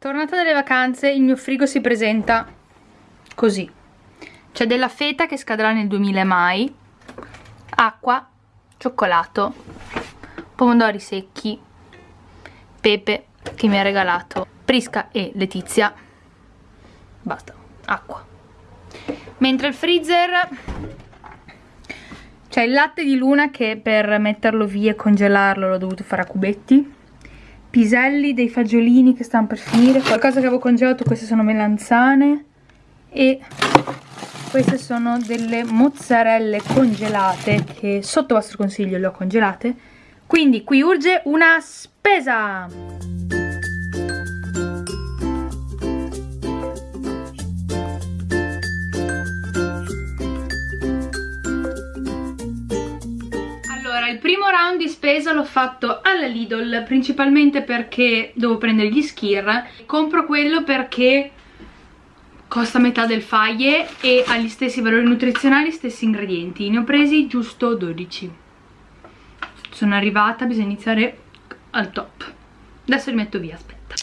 Tornata dalle vacanze, il mio frigo si presenta così. C'è della feta che scadrà nel 2000 mai, acqua, cioccolato, pomodori secchi, pepe che mi ha regalato Prisca e Letizia. Basta, acqua. Mentre il freezer c'è il latte di Luna che per metterlo via e congelarlo l'ho dovuto fare a cubetti piselli dei fagiolini che stanno per finire qualcosa che avevo congelato queste sono melanzane e queste sono delle mozzarelle congelate che sotto vostro consiglio le ho congelate. Quindi qui urge una spesa round di spesa l'ho fatto alla Lidl principalmente perché devo prendere gli skir. Compro quello perché costa metà del faglie e ha gli stessi valori nutrizionali, stessi ingredienti. Ne ho presi giusto 12 sono arrivata, bisogna iniziare al top. Adesso li metto via, aspetta.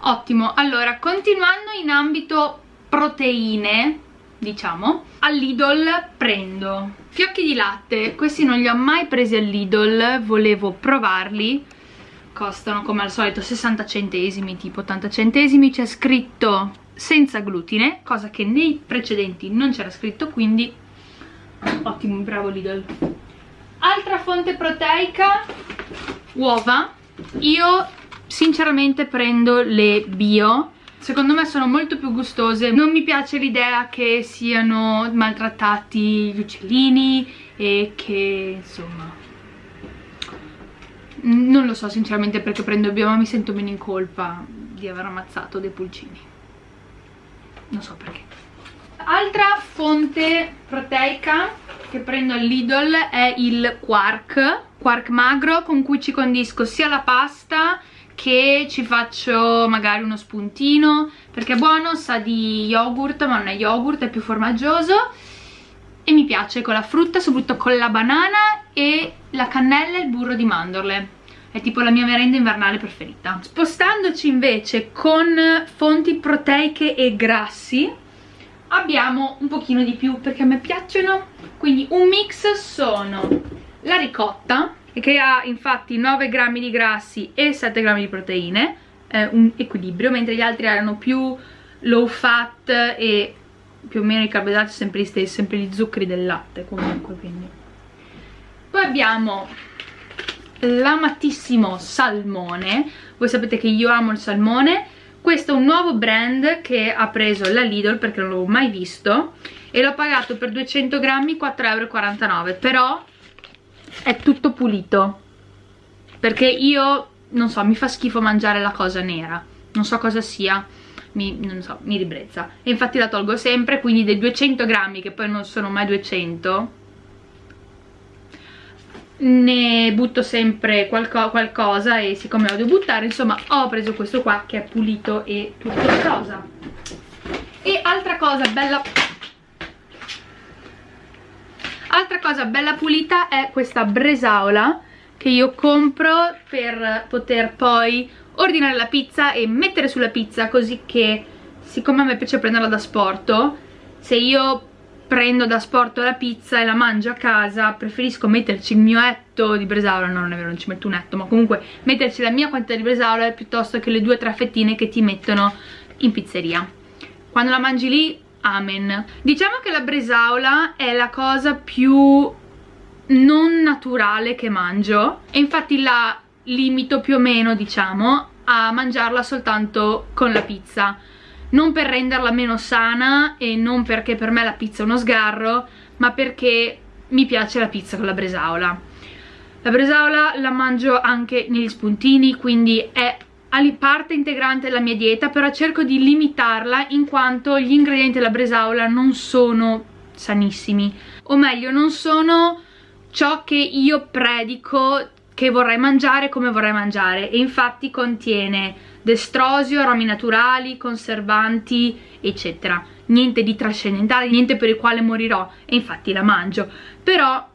Ottimo, allora continuando in ambito proteine diciamo all'Idol prendo. Fiocchi di latte questi non li ho mai presi all'Idol volevo provarli. Costano come al solito 60 centesimi tipo 80 centesimi. C'è scritto senza glutine cosa che nei precedenti non c'era scritto quindi ottimo bravo Lidl. Altra fonte proteica uova. Io sinceramente prendo le bio secondo me sono molto più gustose. Non mi piace l'idea che siano maltrattati gli uccellini e che insomma non lo so sinceramente perché prendo bio ma mi sento meno in colpa di aver ammazzato dei pulcini. Non so perché. Altra fonte proteica che prendo all'Idol è il quark. Quark magro con cui ci condisco sia la pasta che ci faccio magari uno spuntino? Perché è buono, sa di yogurt ma non è yogurt, è più formaggioso. E mi piace con la frutta, soprattutto con la banana e la cannella e il burro di mandorle. È tipo la mia merenda invernale preferita. Spostandoci invece con fonti proteiche e grassi abbiamo un pochino di più perché a me piacciono. Quindi un mix sono la ricotta che ha infatti 9 grammi di grassi e 7 grammi di proteine eh, un equilibrio mentre gli altri erano più low fat e più o meno i carboidrati sempre gli stessi sempre gli zuccheri del latte comunque quindi. Poi abbiamo l'amatissimo salmone. Voi sapete che io amo il salmone. Questo è un nuovo brand che ha preso la Lidl perché non l'avevo mai visto e l'ho pagato per 200 grammi 4,49 euro però è tutto pulito. Perché io non so mi fa schifo mangiare la cosa nera. Non so cosa sia mi, non so, mi ribrezza. E infatti la tolgo sempre quindi dei 200 grammi che poi non sono mai 200 ne butto sempre qualco, qualcosa e siccome lo devo buttare insomma ho preso questo qua che è pulito e tutto rosa. E altra cosa bella altra cosa bella pulita è questa bresaola che io compro per poter poi ordinare la pizza e mettere sulla pizza così che siccome a me piace prenderla da sporto se io prendo da sporto la pizza e la mangio a casa preferisco metterci il mio etto di bresaola. No non è vero non ci metto un etto ma comunque metterci la mia quantità di bresaola piuttosto che le due o tre fettine che ti mettono in pizzeria. Quando la mangi lì amen. Diciamo che la bresaola è la cosa più non naturale che mangio e infatti la limito più o meno diciamo a mangiarla soltanto con la pizza. Non per renderla meno sana e non perché per me la pizza è uno sgarro ma perché mi piace la pizza con la bresaola. La bresaola la mangio anche negli spuntini quindi è parte integrante della mia dieta però cerco di limitarla in quanto gli ingredienti della bresaola non sono sanissimi. O meglio non sono ciò che io predico che vorrei mangiare come vorrei mangiare. E infatti contiene destrosio, aromi naturali, conservanti eccetera. Niente di trascendentale, niente per il quale morirò. E infatti la mangio. Però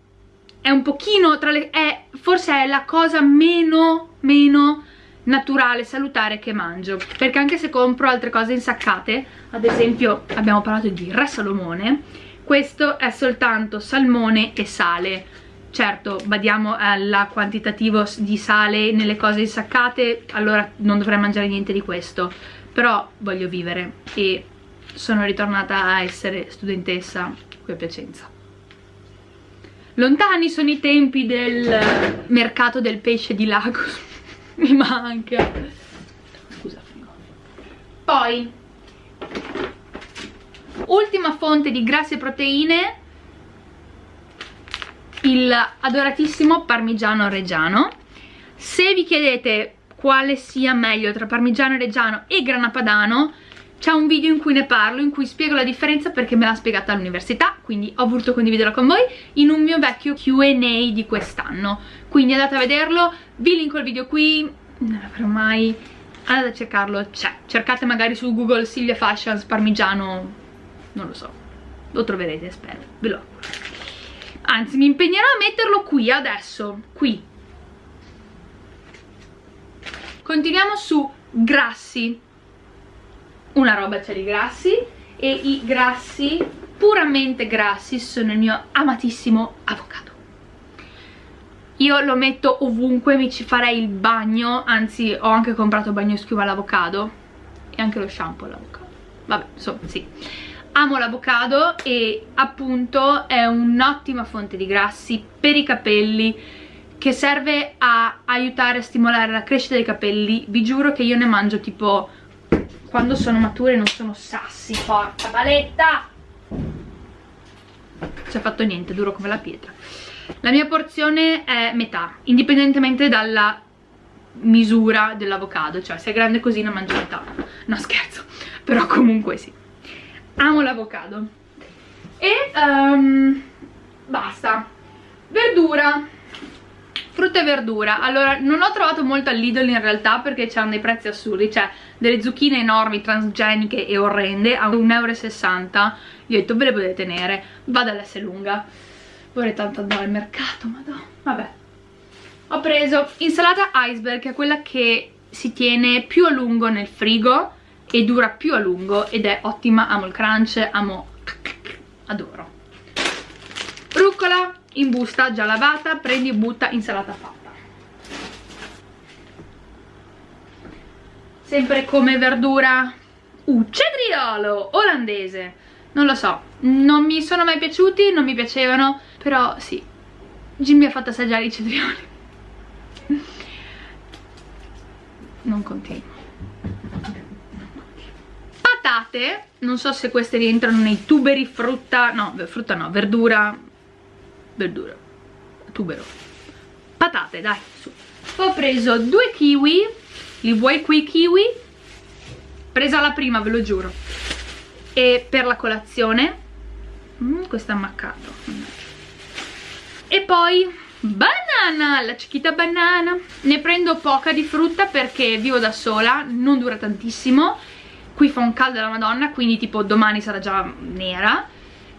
è un pochino tra le... È, forse è la cosa meno meno naturale, salutare che mangio. Perché anche se compro altre cose insaccate ad esempio abbiamo parlato di Re Salomone questo è soltanto salmone e sale. Certo badiamo al quantitativo di sale nelle cose insaccate allora non dovrei mangiare niente di questo. Però voglio vivere e sono ritornata a essere studentessa qui a Piacenza. Lontani sono i tempi del mercato del pesce di Lagos mi manca. Scusa poi ultima fonte di grassi e proteine il adoratissimo parmigiano reggiano. Se vi chiedete quale sia meglio tra parmigiano reggiano e grana padano c'è un video in cui ne parlo, in cui spiego la differenza perché me l'ha spiegata all'università, quindi ho voluto condividerla con voi in un mio vecchio Q&A di quest'anno. Quindi andate a vederlo, vi linko il video qui, non l'avrò mai... andate a cercarlo, c'è. Cercate magari su Google Silvia Fashions parmigiano, non lo so, lo troverete, spero, ve lo auguro. Anzi, mi impegnerò a metterlo qui, adesso, qui. Continuiamo su grassi una roba c'è di grassi e i grassi puramente grassi sono il mio amatissimo avocado. Io lo metto ovunque, mi ci farei il bagno anzi ho anche comprato bagno schiuma all'avocado e anche lo shampoo all'avocado. Vabbè, insomma, sì. Amo l'avocado e appunto è un'ottima fonte di grassi per i capelli che serve a aiutare a stimolare la crescita dei capelli. Vi giuro che io ne mangio tipo quando sono mature non sono sassi, porca paletta! Non si è fatto niente, duro come la pietra. La mia porzione è metà, indipendentemente dalla misura dell'avocado, cioè se è grande così ne mangio metà. No scherzo, però comunque sì. Amo l'avocado. E um, basta. Verdura frutta e verdura. Allora non ho trovato molto al Lidl in realtà perché c'hanno dei prezzi assurdi cioè delle zucchine enormi, transgeniche e orrende a 1,60 euro io ho detto ve le potete tenere vado all'S lunga. Vorrei tanto andare al mercato madonna. Vabbè. Ho preso insalata iceberg che è quella che si tiene più a lungo nel frigo e dura più a lungo ed è ottima, amo il crunch, amo adoro. Rucola in busta già lavata prendi e butta insalata fatta. Sempre come verdura. Uh, cedriolo olandese. Non lo so non mi sono mai piaciuti non mi piacevano però sì Jim mi ha fatto assaggiare i cedrioli non continuo. Patate non so se queste rientrano nei tuberi frutta no frutta no verdura verdura. Tubero. Patate dai su. Ho preso due kiwi. Li vuoi qui kiwi? Presa la prima ve lo giuro. E per la colazione? Mm, questo è ammaccato e poi banana, la cicchita banana. Ne prendo poca di frutta perché vivo da sola non dura tantissimo. Qui fa un caldo alla madonna quindi tipo domani sarà già nera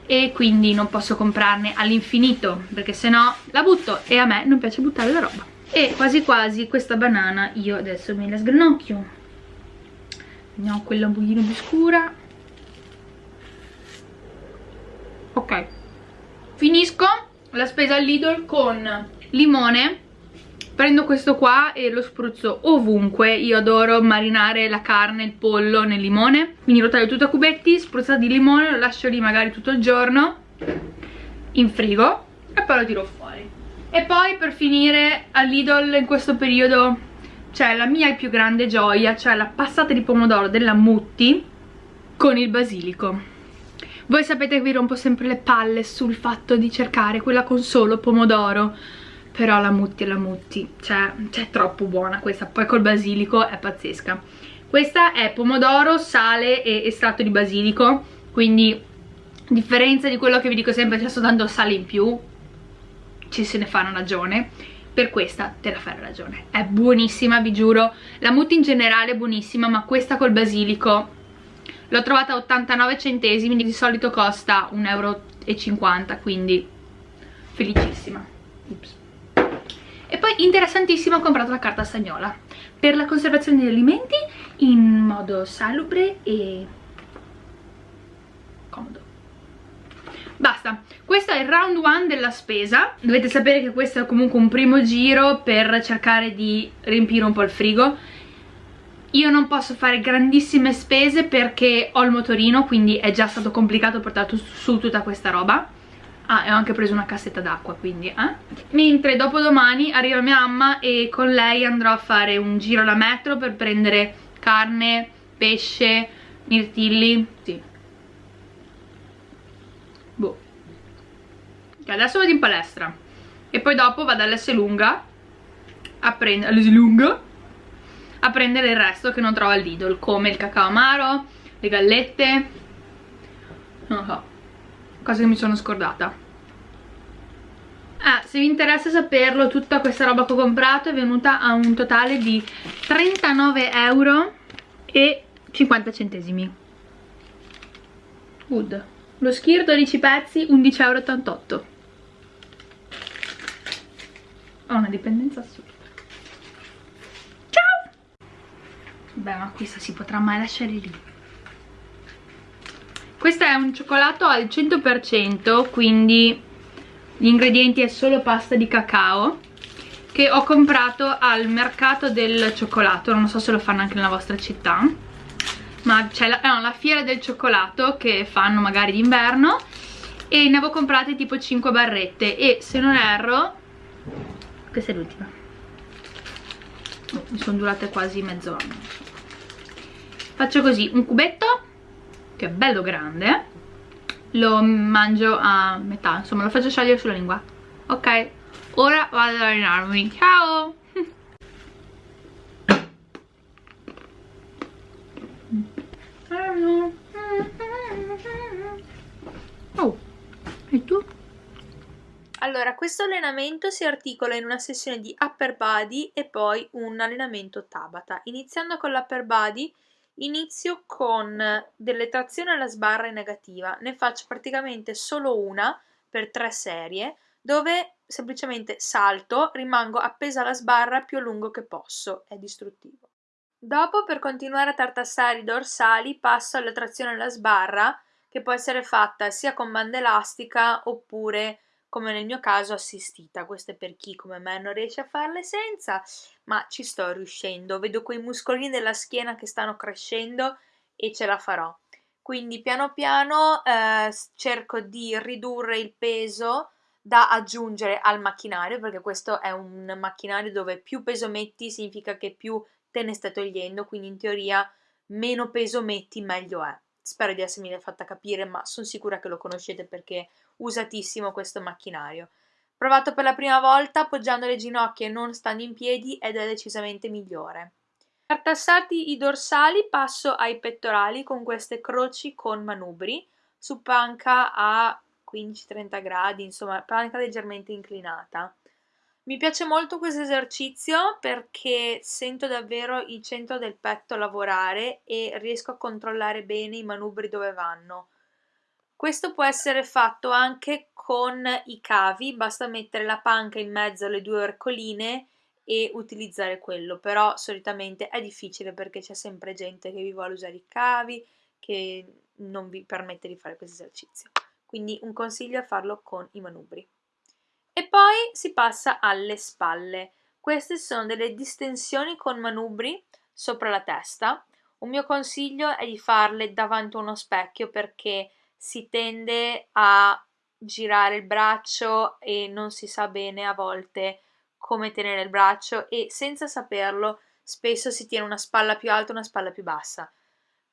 e quindi non posso comprarne all'infinito perché sennò la butto e a me non piace buttare la roba. E quasi quasi questa banana io adesso me la sgranocchio. Ho quella un pochino più scura. Ok. Finisco la spesa al Lidl con limone prendo questo qua e lo spruzzo ovunque. Io adoro marinare la carne, il pollo nel limone. Quindi lo taglio tutto a cubetti, spruzzato di limone lo lascio lì magari tutto il giorno in frigo e poi lo tiro fuori. E poi per finire al Lidl in questo periodo c'è la mia più grande gioia cioè la passata di pomodoro della Mutti con il basilico. Voi sapete che vi rompo sempre le palle sul fatto di cercare quella con solo pomodoro però la mutti è la mutti. Cioè, cioè è troppo buona questa. Poi col basilico è pazzesca. Questa è pomodoro, sale e estratto di basilico. Quindi a differenza di quello che vi dico sempre c'è soltanto sale in più. Ci se ne fa una ragione. Per questa te la fai ragione. È buonissima vi giuro. La mutti in generale è buonissima ma questa col basilico l'ho trovata a 89 centesimi di solito costa 1,50 euro quindi felicissima poi interessantissimo ho comprato la carta stagnola. Per la conservazione degli alimenti in modo salubre e comodo. Basta. Questo è il round 1 della spesa. Dovete sapere che questo è comunque un primo giro per cercare di riempire un po' il frigo. Io non posso fare grandissime spese perché ho il motorino quindi è già stato complicato portare su tutta questa roba Ah, e ho anche preso una cassetta d'acqua, quindi, eh? Mentre dopodomani arriva mia mamma e con lei andrò a fare un giro alla metro per prendere carne, pesce, mirtilli, sì. Boh. Adesso vado in palestra e poi dopo vado all'S lunga a prendere, lunga a prendere il resto che non trovo al Lidl, come il cacao amaro, le gallette, non so cosa che mi sono scordata Ah, se vi interessa saperlo, tutta questa roba che ho comprato è venuta a un totale di 39 euro e 50 centesimi. Good. Lo skir 12 pezzi, 11,88 euro. Ho una dipendenza assurda. Ciao! Beh, ma questa si potrà mai lasciare lì. Questo è un cioccolato al 100%, quindi gli ingredienti è solo pasta di cacao che ho comprato al mercato del cioccolato, non so se lo fanno anche nella vostra città ma c'è la, no, la fiera del cioccolato che fanno magari d'inverno e ne avevo comprate tipo 5 barrette e se non erro questa è l'ultima. Mi sono durate quasi mezz'ora faccio così un cubetto che è bello grande lo mangio a metà insomma lo faccio sciogliere sulla lingua ok ora vado ad allenarmi ciao oh e tu? Allora, questo allenamento si articola in una sessione di upper body e poi un allenamento Tabata. Iniziando con l'upper body, Inizio con delle trazioni alla sbarra in negativa, ne faccio praticamente solo una per tre serie dove semplicemente salto, rimango appesa alla sbarra più a lungo che posso, è distruttivo. Dopo per continuare a tartassare i dorsali passo alla trazione alla sbarra che può essere fatta sia con banda elastica oppure come nel mio caso assistita, questo è per chi come me non riesce a farle senza, ma ci sto riuscendo, vedo quei muscolini della schiena che stanno crescendo e ce la farò. Quindi piano piano eh, cerco di ridurre il peso da aggiungere al macchinario, perché questo è un macchinario dove più peso metti significa che più te ne stai togliendo, quindi in teoria meno peso metti meglio è. Spero di essermi fatta capire, ma sono sicura che lo conoscete perché usatissimo questo macchinario. Provato per la prima volta appoggiando le ginocchia e non stando in piedi ed è decisamente migliore. Per tassarti i dorsali passo ai pettorali con queste croci con manubri su panca a 15-30 gradi, insomma panca leggermente inclinata. Mi piace molto questo esercizio perché sento davvero il centro del petto lavorare e riesco a controllare bene i manubri dove vanno. Questo può essere fatto anche con i cavi, basta mettere la panca in mezzo alle due ercoline e utilizzare quello, però solitamente è difficile perché c'è sempre gente che vi vuole usare i cavi, che non vi permette di fare questo esercizio. Quindi un consiglio è farlo con i manubri. E poi si passa alle spalle. Queste sono delle distensioni con manubri sopra la testa. Un mio consiglio è di farle davanti a uno specchio perché si tende a girare il braccio e non si sa bene a volte come tenere il braccio e senza saperlo spesso si tiene una spalla più alta e una spalla più bassa.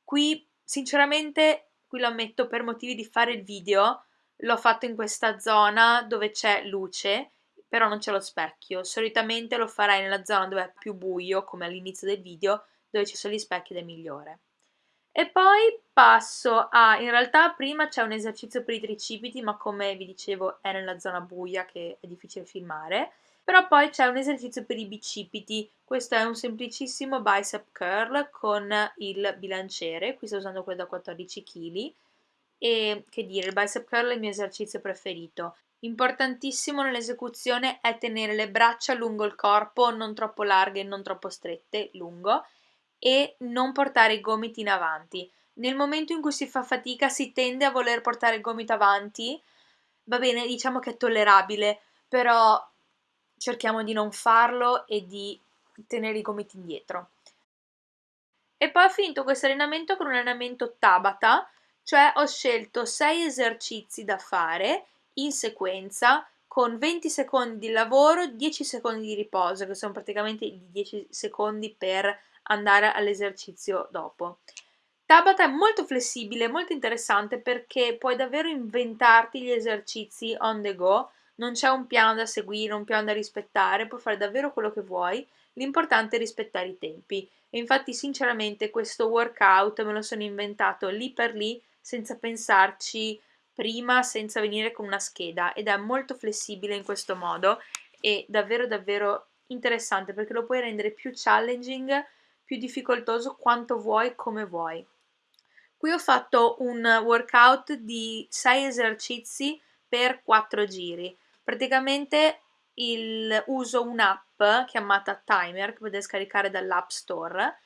Qui sinceramente, qui lo ammetto per motivi di fare il video, l'ho fatto in questa zona dove c'è luce, però non c'è lo specchio. Solitamente lo farei nella zona dove è più buio, come all'inizio del video, dove ci sono gli specchi ed è migliore. E poi passo a, in realtà prima c'è un esercizio per i tricipiti, ma come vi dicevo è nella zona buia che è difficile filmare, però poi c'è un esercizio per i bicipiti, questo è un semplicissimo bicep curl con il bilanciere, qui sto usando quello da 14 kg, e che dire, il bicep curl è il mio esercizio preferito. Importantissimo nell'esecuzione è tenere le braccia lungo il corpo, non troppo larghe e non troppo strette, lungo, e non portare i gomiti in avanti. Nel momento in cui si fa fatica si tende a voler portare il gomito avanti, va bene, diciamo che è tollerabile, però cerchiamo di non farlo e di tenere i gomiti indietro. E poi ho finito questo allenamento con un allenamento Tabata, cioè ho scelto 6 esercizi da fare in sequenza con 20 secondi di lavoro, 10 secondi di riposo, che sono praticamente i 10 secondi per andare all'esercizio dopo. Tabata è molto flessibile, molto interessante perché puoi davvero inventarti gli esercizi on the go, non c'è un piano da seguire, un piano da rispettare, puoi fare davvero quello che vuoi, l'importante è rispettare i tempi. E infatti sinceramente questo workout me lo sono inventato lì per lì, senza pensarci prima, senza venire con una scheda ed è molto flessibile in questo modo e davvero davvero interessante perché lo puoi rendere più challenging, più difficoltoso quanto vuoi, come vuoi. Qui ho fatto un workout di 6 esercizi per 4 giri. Praticamente il, uso un'app chiamata Timer che potete scaricare dall'App Store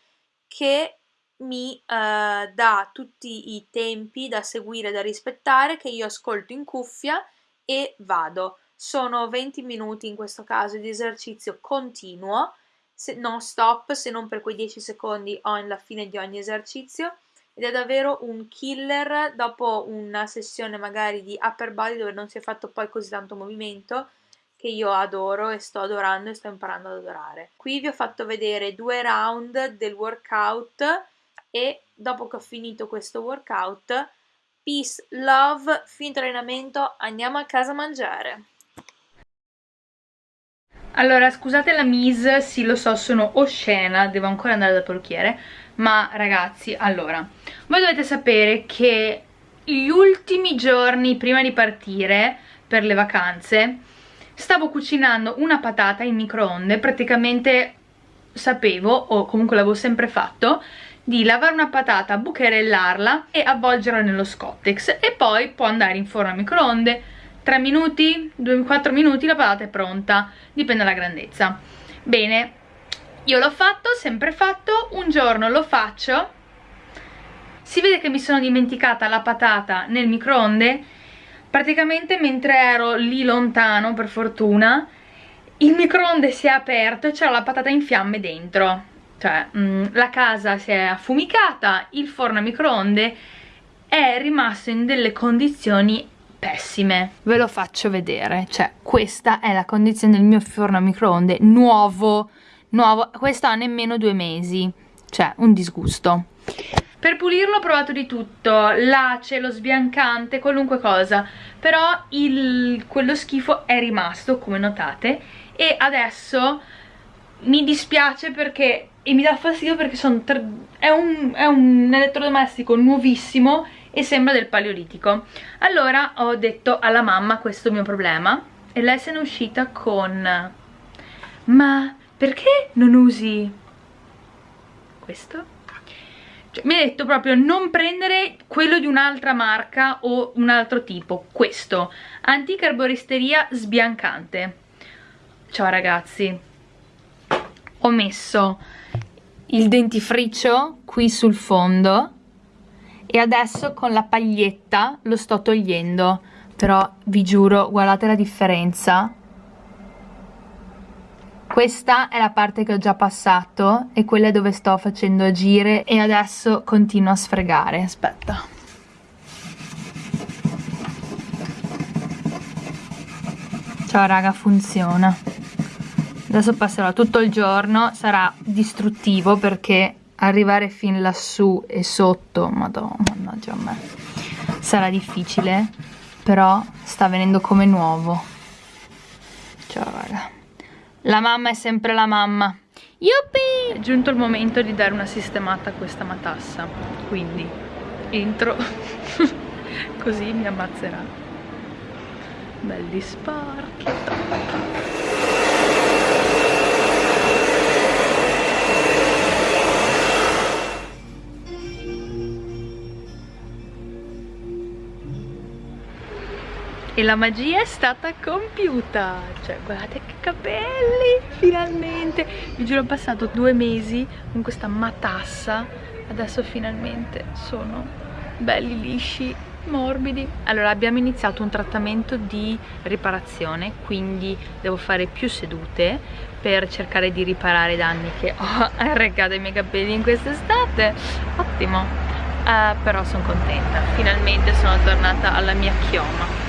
che mi eh, dà tutti i tempi da seguire, da rispettare, che io ascolto in cuffia e vado. Sono 20 minuti in questo caso di esercizio continuo, se, non stop, se non per quei 10 secondi alla fine di ogni esercizio ed è davvero un killer dopo una sessione magari di upper body dove non si è fatto poi così tanto movimento che io adoro e sto adorando e sto imparando ad adorare. Qui vi ho fatto vedere due round del workout e dopo che ho finito questo workout, peace, love, finito allenamento, andiamo a casa a mangiare. Allora, scusate la mise, sì lo so, sono oscena, devo ancora andare dal parrucchiere, ma ragazzi, allora, voi dovete sapere che gli ultimi giorni prima di partire per le vacanze stavo cucinando una patata in microonde, praticamente sapevo, o comunque l'avevo sempre fatto, di lavare una patata, bucherellarla e avvolgerla nello scottex. E poi può andare in forno a microonde. 3 minuti, 2-4 minuti la patata è pronta, dipende dalla grandezza. Bene, io l'ho fatto, sempre fatto, un giorno lo faccio, si vede che mi sono dimenticata la patata nel microonde, praticamente mentre ero lì lontano, per fortuna, il microonde si è aperto e c'era la patata in fiamme dentro cioè mh, mm, la casa si è affumicata, il forno a microonde è rimasto in delle condizioni pessime. Ve lo faccio vedere, cioè questa è la condizione del mio forno a microonde nuovo, nuovo, questo ha nemmeno due mesi, cioè un disgusto. Per pulirlo ho provato di tutto, l'ace, lo sbiancante, qualunque cosa, però il, quello schifo è rimasto, come notate, e adesso mi dispiace perché e mi dà fastidio perché è un, è un elettrodomestico nuovissimo e sembra del paleolitico allora ho detto alla mamma questo mio problema e lei se n'è uscita con ma perché non usi questo? Cioè, mi ha detto proprio non prendere quello di un'altra marca o un altro tipo questo antica erboristeria sbiancante ciao ragazzi ho messo il dentifricio qui sul fondo e adesso con la paglietta lo sto togliendo. Però vi giuro guardate la differenza. Questa è la parte che ho già passato e quella dove sto facendo agire e adesso continuo a sfregare. Aspetta. Ciao raga funziona adesso passerò tutto il giorno sarà distruttivo perché arrivare fin lassù e sotto madonna mannaggia a me sarà difficile però sta venendo come nuovo. Ciao raga. La mamma è sempre la mamma. Yuppie! È giunto il momento di dare una sistemata a questa matassa. Quindi entro. Così mi ammazzerà. Belli sporchi e la magia è stata compiuta. Cioè guardate che capelli finalmente. Vi giuro ho passato due mesi con questa matassa. Adesso finalmente sono belli lisci morbidi. Allora abbiamo iniziato un trattamento di riparazione quindi devo fare più sedute per cercare di riparare i danni che ho arrecato ai miei capelli in quest'estate. Ottimo. Uh, però sono contenta. Finalmente sono tornata alla mia chioma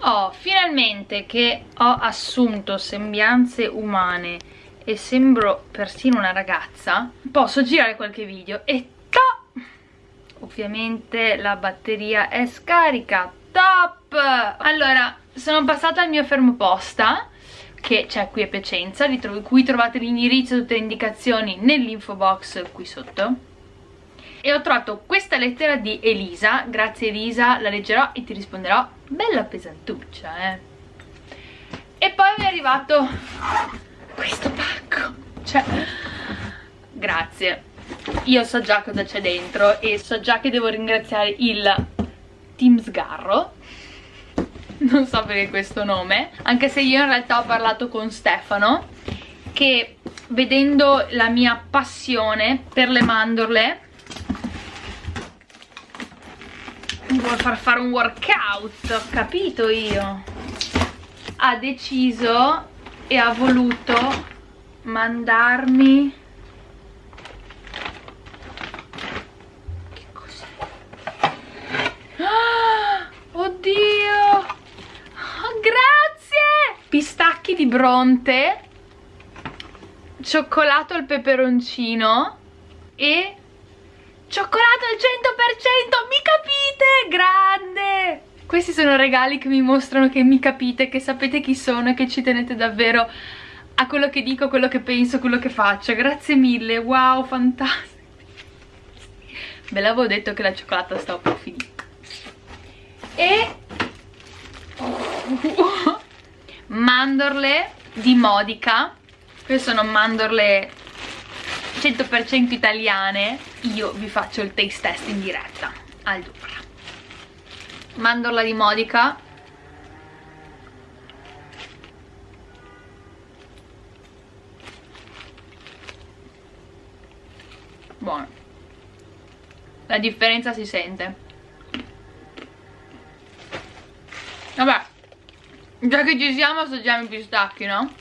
oh finalmente che ho assunto sembianze umane e sembro persino una ragazza posso girare qualche video e ovviamente la batteria è scarica top! Allora sono passata al mio fermo posta che c'è qui a Piacenza cui trovate l'indirizzo e tutte le indicazioni nell'info box qui sotto. E ho trovato questa lettera di Elisa grazie Elisa, la leggerò e ti risponderò bella pesantuccia eh. E poi mi è arrivato questo pacco. Cioè grazie. Io so già cosa c'è dentro e so già che devo ringraziare il Team Sgarro. Non so perché questo nome anche se io in realtà ho parlato con Stefano che vedendo la mia passione per le mandorle vuole far fare un workout ho capito io. Ha deciso e ha voluto mandarmi. Pistacchi di Bronte cioccolato al peperoncino e cioccolato al 100% mi capite? Grande! Questi sono regali che mi mostrano che mi capite che sapete chi sono e che ci tenete davvero a quello che dico, quello che penso, quello che faccio. Grazie mille, wow, fantastico. Ve l'avevo detto che la cioccolata stava per finire. E mandorle di Modica. Queste sono mandorle 100% italiane. Io vi faccio il taste test in diretta. Allora mandorla di Modica buono la differenza si sente vabbè Già che ci siamo assaggiamo i pistacchi, no?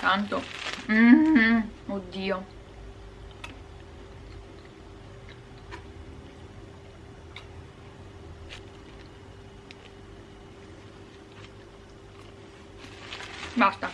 Tanto. Mm -hmm. Oddio. Basta.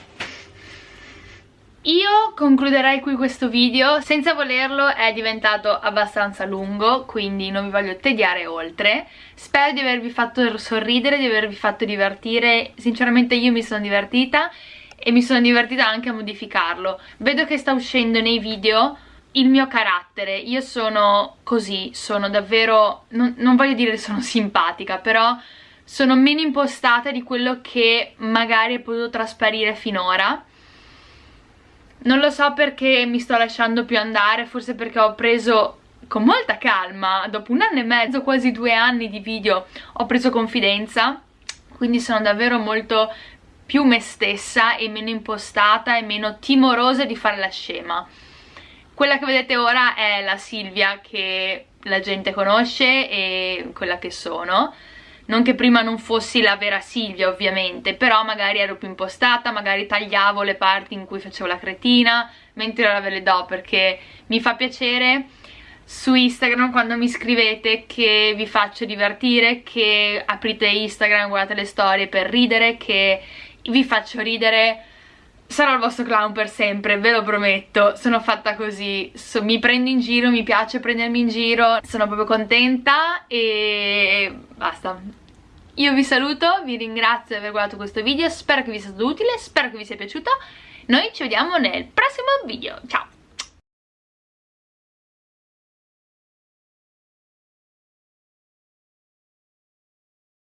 Io concluderei qui questo video, senza volerlo è diventato abbastanza lungo, quindi non vi voglio tediare oltre. Spero di avervi fatto sorridere, di avervi fatto divertire, sinceramente io mi sono divertita e mi sono divertita anche a modificarlo. Vedo che sta uscendo nei video il mio carattere, io sono così, sono davvero, non, non voglio dire sono simpatica, però sono meno impostata di quello che magari è potuto trasparire finora. Non lo so perché mi sto lasciando più andare, forse perché ho preso con molta calma, dopo un anno e mezzo, quasi due anni di video, ho preso confidenza, quindi sono davvero molto più me stessa e meno impostata e meno timorosa di fare la scema. Quella che vedete ora è la Silvia che la gente conosce e quella che sono non che prima non fossi la vera Silvia ovviamente però magari ero più impostata magari tagliavo le parti in cui facevo la cretina mentre ora ve le do perché mi fa piacere su Instagram quando mi scrivete che vi faccio divertire che aprite Instagram, guardate le storie per ridere che vi faccio ridere sarò il vostro clown per sempre, ve lo prometto, sono fatta così, so, mi prendo in giro, mi piace prendermi in giro, sono proprio contenta e basta. Io vi saluto, vi ringrazio di aver guardato questo video, spero che vi sia stato utile, spero che vi sia piaciuto, noi ci vediamo nel prossimo video, ciao!